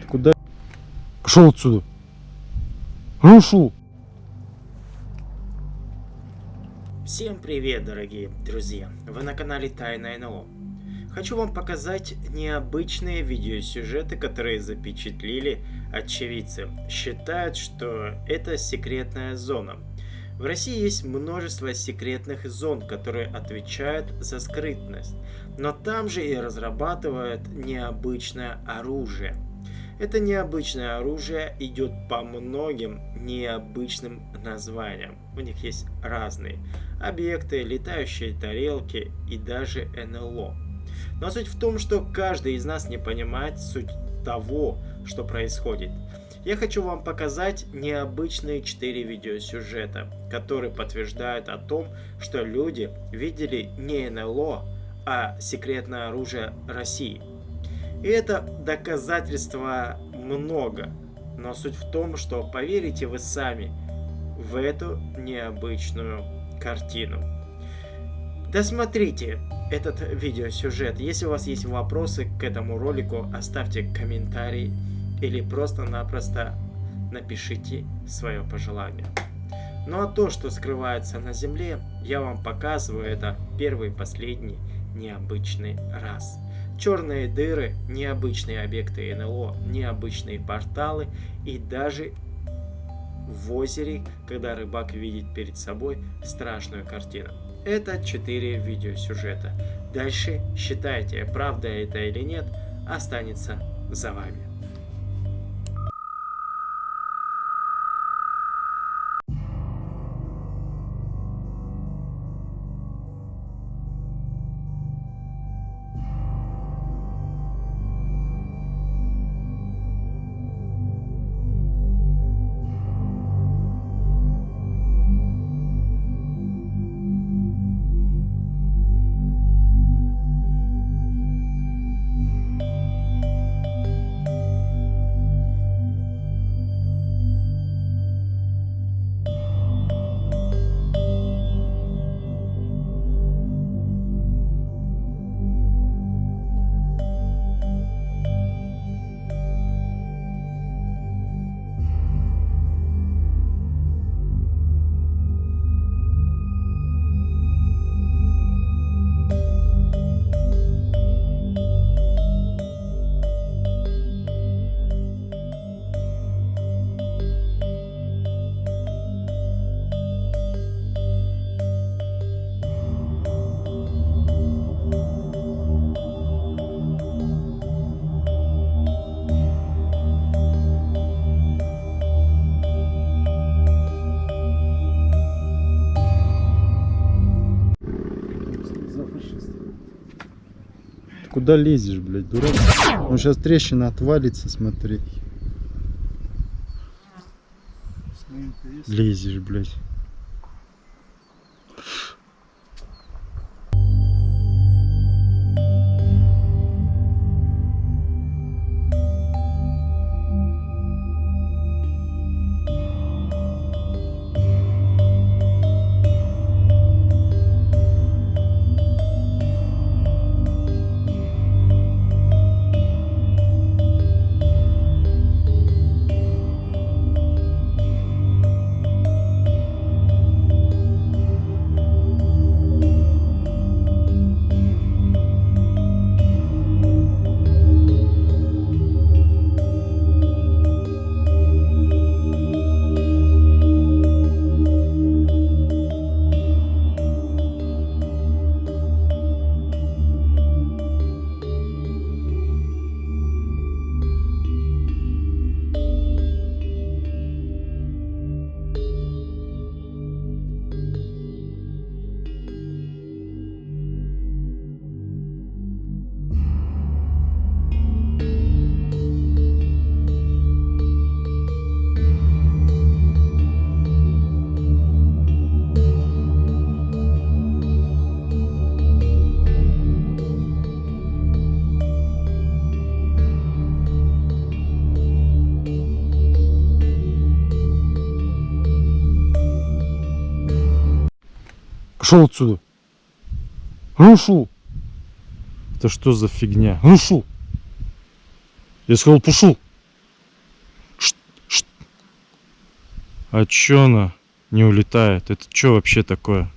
Ты куда? Пошел отсюда. Рушу. Всем привет, дорогие друзья! Вы на канале Тайна НЛО. Хочу вам показать необычные видеосюжеты, которые запечатлили очевидцы. Считают, что это секретная зона. В России есть множество секретных зон, которые отвечают за скрытность. Но там же и разрабатывают необычное оружие. Это необычное оружие идет по многим необычным названиям. У них есть разные объекты, летающие тарелки и даже НЛО. Но суть в том, что каждый из нас не понимает суть того, что происходит. Я хочу вам показать необычные 4 видеосюжета, которые подтверждают о том, что люди видели не НЛО, а секретное оружие России. И это доказательства много, но суть в том, что поверите вы сами в эту необычную картину. Досмотрите этот видеосюжет. Если у вас есть вопросы к этому ролику, оставьте комментарий или просто-напросто напишите свое пожелание. Ну а то, что скрывается на Земле, я вам показываю это первый и последний необычный раз. Черные дыры, необычные объекты НЛО, необычные порталы и даже в озере, когда рыбак видит перед собой страшную картину. Это 4 видеосюжета. Дальше считайте, правда это или нет, останется за вами. Куда лезешь, блядь, дурак? Ну сейчас трещина отвалится, смотри. Лезешь, блядь. Пошел отсюда. Рушу. Это что за фигня? Рушу. Я сказал, пошел. Шт- шт. А чё она не улетает? Это что вообще такое?